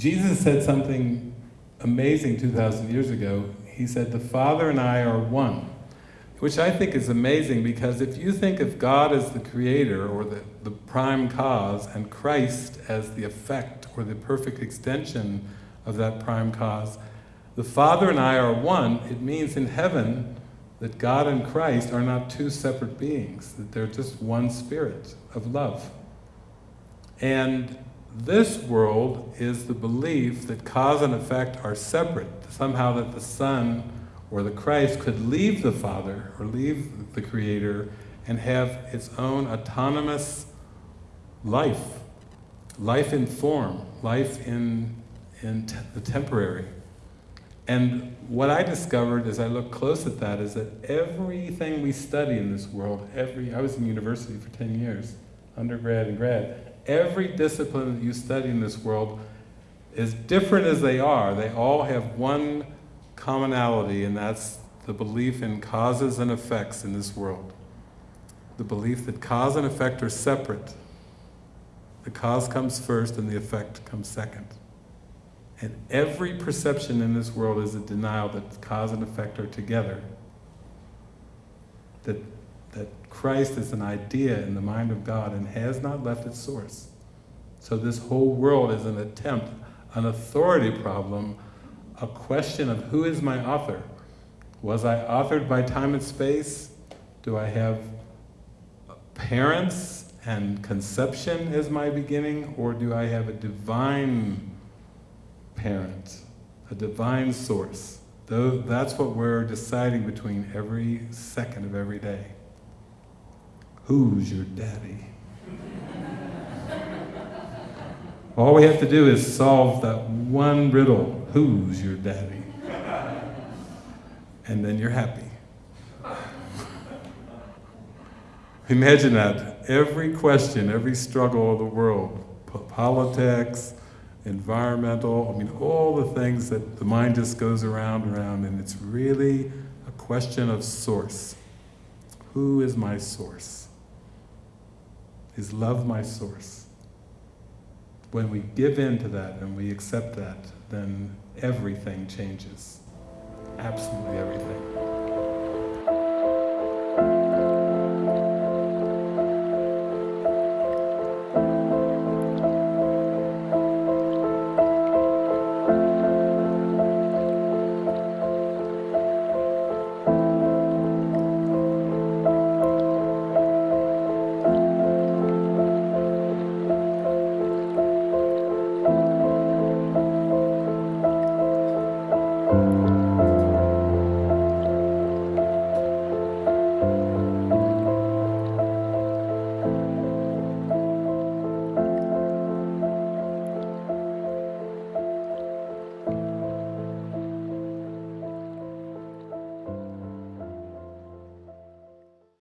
Jesus said something amazing 2,000 years ago. He said, the Father and I are one. Which I think is amazing because if you think of God as the creator or the, the prime cause and Christ as the effect or the perfect extension of that prime cause, the Father and I are one, it means in heaven that God and Christ are not two separate beings, that they're just one spirit of love. And this world is the belief that cause and effect are separate, somehow that the Son or the Christ could leave the Father or leave the Creator and have its own autonomous life, life in form, life in, in the temporary. And what I discovered as I looked close at that is that everything we study in this world, every, I was in university for 10 years, undergrad and grad, every discipline that you study in this world, as different as they are, they all have one commonality, and that's the belief in causes and effects in this world. The belief that cause and effect are separate. The cause comes first and the effect comes second. And every perception in this world is a denial that cause and effect are together. That, that Christ is an idea in the mind of God and has not left its source. So this whole world is an attempt, an authority problem a question of who is my author? Was I authored by time and space? Do I have parents and conception as my beginning? Or do I have a divine parent, a divine source? Though that's what we're deciding between every second of every day. Who's your daddy? All we have to do is solve that one riddle. Who's your daddy? And then you're happy. Imagine that. Every question, every struggle of the world, politics, environmental, I mean, all the things that the mind just goes around and around, and it's really a question of source. Who is my source? Is love my source? When we give in to that and we accept that, then everything changes. Absolutely everything.